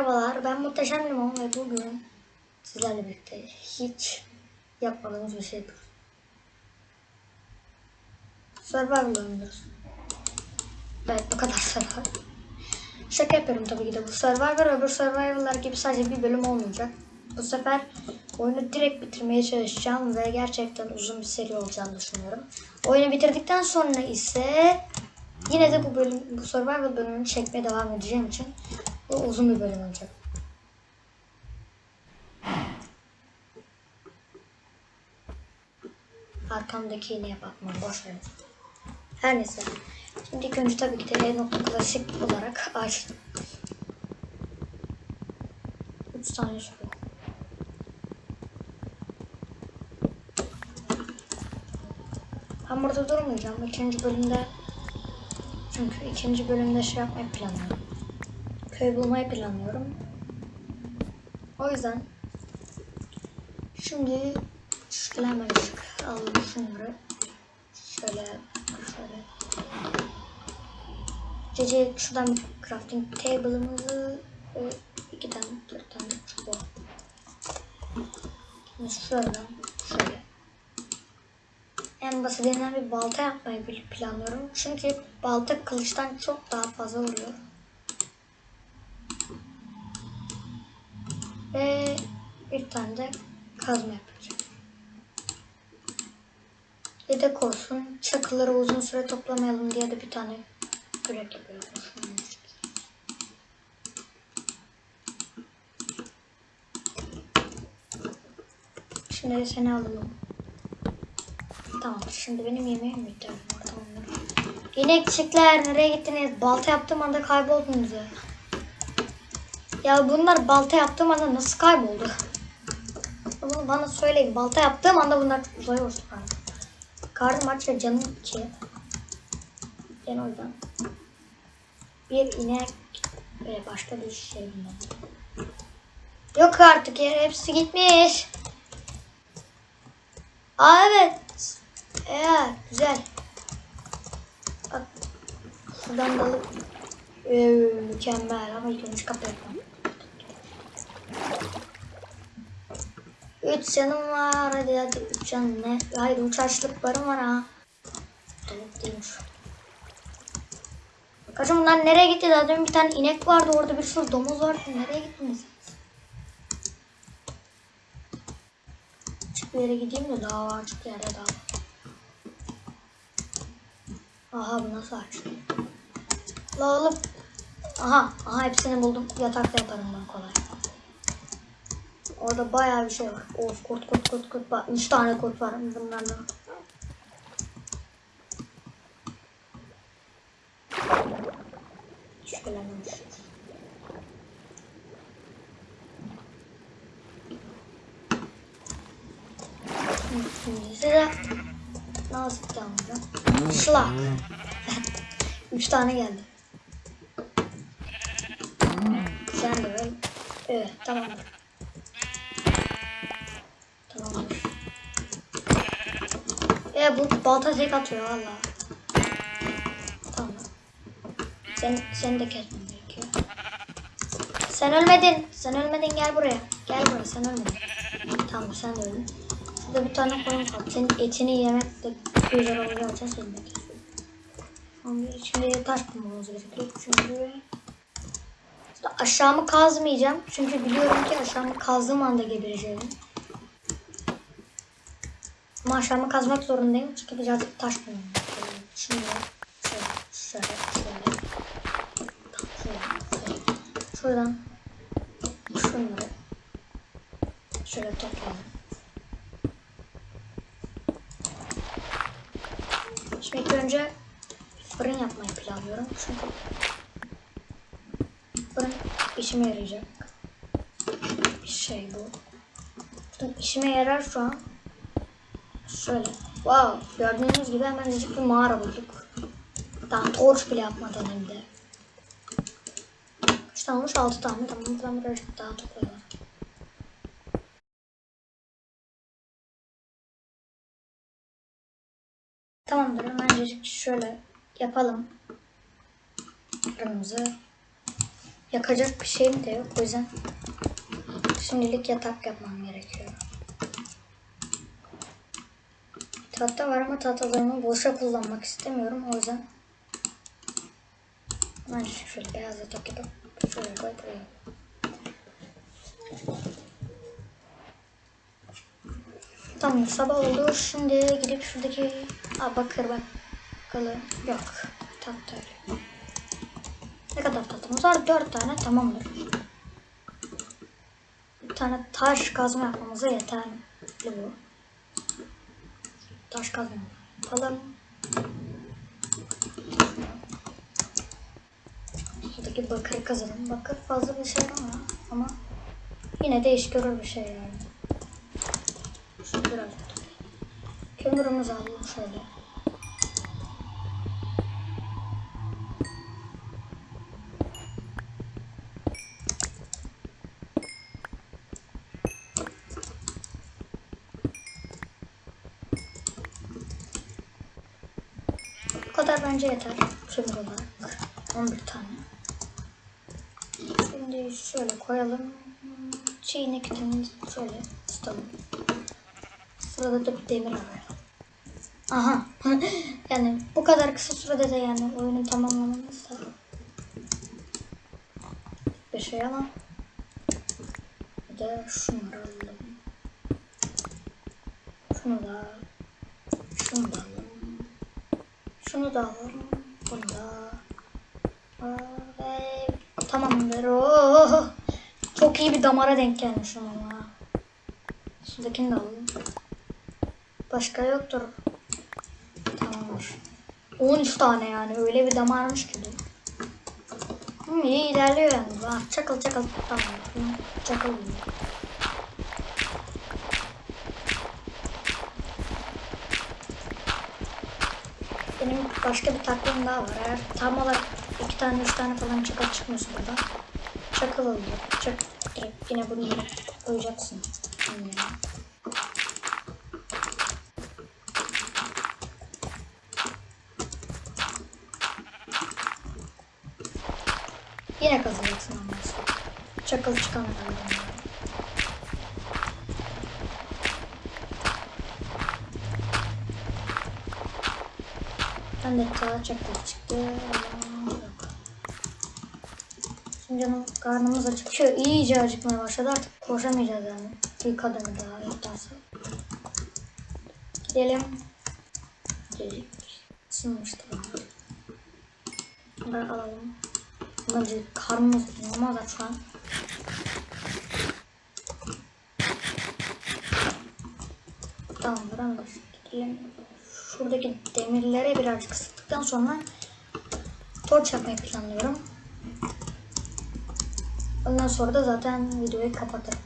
Merhabalar, ben Muhteşem Limon ve bugün sizlerle birlikte hiç yapmadığımız bir şey yapıyoruz. Survival oynuyoruz. Evet, bu kadar Survival. Şaka yapıyorum tabii ki de. Bu Survivor öbür Survival'lar gibi sadece bir bölüm olmayacak. Bu sefer oyunu direkt bitirmeye çalışacağım ve gerçekten uzun bir seri olacağını düşünüyorum. Oyunu bitirdikten sonra ise yine de bu bölüm, bu Survival bölümünü çekmeye devam edeceğim için bu uzun bir bölüm olacak. Arkamdaki iğneye bakma boş ver. Her neyse. Şimdi ilk önce tabii ki de e-klasik olarak açtım. 3 tane sürüyor. Ben burada durmayacağım. İkinci bölümde çünkü ikinci bölümde şey yapmayı planlıyorum. Köy bulmayı planlıyorum. O yüzden şimdi şöyle hemen alalım şunları. Şöyle şöyle. Cece şuradan bir crafting table'ımızı ve iki tane dört tane çubuğu. Şimdi şuradan şöyle. En basitinden bir balta yapmayı planlıyorum. Çünkü balta kılıçtan çok daha fazla vuruyor. Ve bir tane de kazma yapacağım. Yedek olsun. Çakıları uzun süre toplamayalım diye de bir tane kürek yapıyorum. Şimdi seni alalım. Tamam şimdi benim yemeğim bitti. Tamamdır. İnekçikler nereye gittiniz? Balta yaptığım anda kayboldunuz ya. Ya bunlar balta yaptığım anda nasıl kayboldu? Bunu bana söyleyin. Balta yaptığım anda bunlar uzaya uçtu. Karnım aç ve canım ki. Ben o yüzden. Bir inek böyle başka bir şey bunlar. Yok artık ya hepsi gitmiş. Aa evet. Evet güzel. Bak şuradan da alıp ee, mükemmel ama ilk önce kapı yapalım. Üç canım var hadi hadi üç canım ne? Hayır üç açlıklarım var ha. Tavuk değilmiş. Kaçım bunlar nereye gitti? Zaten bir tane inek vardı orada bir sürü domuz vardı. Nereye gittiniz? Açık bir yere gideyim de daha var açık yere daha. Aha bu nasıl aç? La oğlum. Aha, aha hepsini buldum. Yatakta yaparım ben kolay. Orada bayağı bir şey var. Of kurt kurt kurt kurt var. Üç tane kurt var bunlarla. Şüphelenmemiş. Şimdi size nasıl anlayacağım? Şlak. Üç tane geldi. Sen de böyle. Evet. Tamamdır. E bu balta tek atıyor valla. Tamam. Sen, seni de kesmem gerekiyor. Sen ölmedin. Sen ölmedin gel buraya. Gel buraya sen ölmedin. Tamam sen de öldün. Şurada bir tane koyun kaldı. Senin etini yemek de güzel olacağı için seni de kesiyorum. Ama içinde taş bulmamız gerekiyor. Çünkü aşağımı kazmayacağım. Çünkü biliyorum ki aşağımı kazdığım anda gebereceğim. Ama aşağımı kazmak zorundayım. Çünkü birazcık taş gerekiyor. Şimdi şöyle. Şöyle, şöyle. Şuradan şunları şöyle toplayalım. Şimdi ilk önce fırın yapmayı planlıyorum. Çünkü fırın işime yarayacak. Bir şey bu. Fırın işime yarar şu an. Şöyle. Wow. Gördüğünüz gibi hemen bir mağara bulduk. Daha torç bile yapmadan hem de. Kaç tane olmuş? 6 tane. Tamam buradan birazcık daha toplayalım. Tamamdır. Hemencecik şöyle yapalım. Fırınımızı. yakacak bir şeyim de yok. O yüzden şimdilik yatak yapmam gerekiyor. Tahta var ama tahtalarımı boşa kullanmak istemiyorum. O yüzden ben şöyle beyaz yatak yapıp şöyle koyup buraya. Tamam sabah oldu. Şimdi gidip şuradaki Aa, bakır bakalım. Yok. Tahta öyle. Ne kadar tahtamız var? Dört tane tamamdır. Bir tane taş kazma yapmamıza yeterli bu. Taş kazma yapalım. Buradaki bakır kazalım. Bakır fazla bir şey ama ama yine de iş görür bir şey yani. Şu biraz kömürümüzü alalım şöyle. Bu bence yeter. Kömür olarak. 11 tane. Şimdi şöyle koyalım. Çiğne kütüğünü şöyle tutalım. Sırada da bir demir arayalım. Aha. yani bu kadar kısa sürede de yani oyunu tamamlamamız da bir şey ama bir de şunları alalım. Şunu da şunu da alalım. Şunu da alalım. Bunu da. Ve tamamdır. Oh, çok iyi bir damara denk gelmişim ama. Şuradakini de alalım. Başka yoktur. Tamamdır. 13 tane yani öyle bir damarmış ki. Hı, iyi ilerliyor yani. Ah, çakıl çakıl. Tamam. Hı, Çakıl. Başka bir taktiğim daha var. Eğer tam olarak iki tane üç tane falan çakal çıkmıyorsa burada. Çakal alıyor. Çak, direkt yine bunu koyacaksın. Yani. Yine kazanacaksın ondan sonra. Çakıl çıkana kadar. yani. Ben de daha çakıl çıktı. Şimdi canım karnımız acıkıyor. İyice acıkmaya başladı. Artık koşamayacağız yani. Bir kadını daha yoktansa. Gidelim. Gelecek. Sınmıştı. Bunları alalım. Bence karnımız normal da şu an. Tamamdır anlaştık. Gidelim. Şuradaki demirlere birazcık sıktıktan sonra torç yapmayı planlıyorum. Ondan sonra da zaten videoyu kapatırım.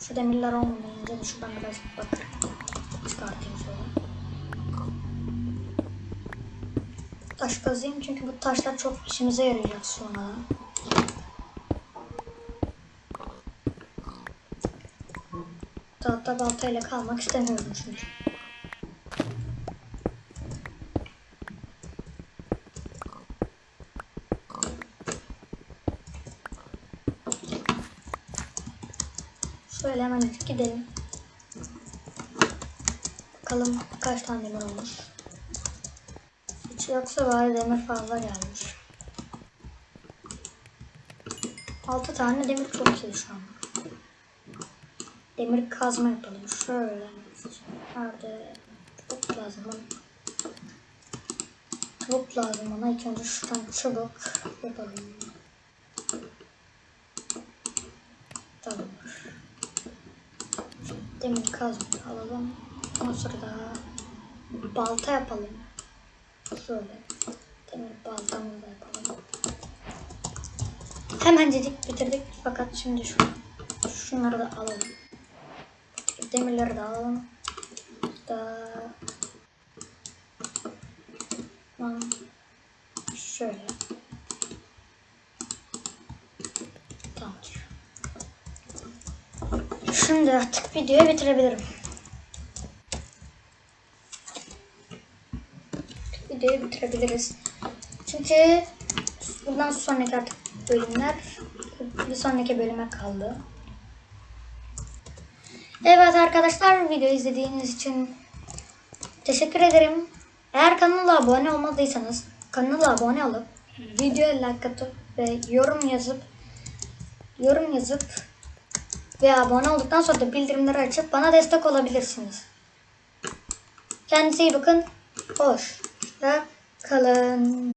Şu demirler olmayınca da şuradan biraz bakır Taş kazayım çünkü bu taşlar çok işimize yarayacak sonra. Tahta baltayla kalmak istemiyorum çünkü. Şöyle hemen gidelim. Bakalım kaç tane demir olmuş. Yoksa bari demir fazla gelmiş. 6 tane demir çok iyi şu an. Demir kazma yapalım. Şöyle. Nerede? Tavuk lazım bana. Tavuk lazım bana. İlk önce şuradan çubuk yapalım. Tamamdır. Demir kazma alalım. Ondan sonra da balta yapalım. Şöyle. Demir baltamızı da yapalım. Hemen dedik bitirdik. Fakat şimdi şu şunları da alalım. Demirleri de alalım. Da Tamam. şöyle. Tamamdır. Şimdi artık videoyu bitirebilirim. Videoyu bitirebiliriz. Çünkü bundan sonraki artık bölümler bir sonraki bölüme kaldı. Evet arkadaşlar video izlediğiniz için teşekkür ederim. Eğer kanala abone olmadıysanız kanala abone olup videoya like atıp ve yorum yazıp yorum yazıp ve abone olduktan sonra da bildirimleri açıp bana destek olabilirsiniz. Kendinize iyi bakın. Hoşça kalın.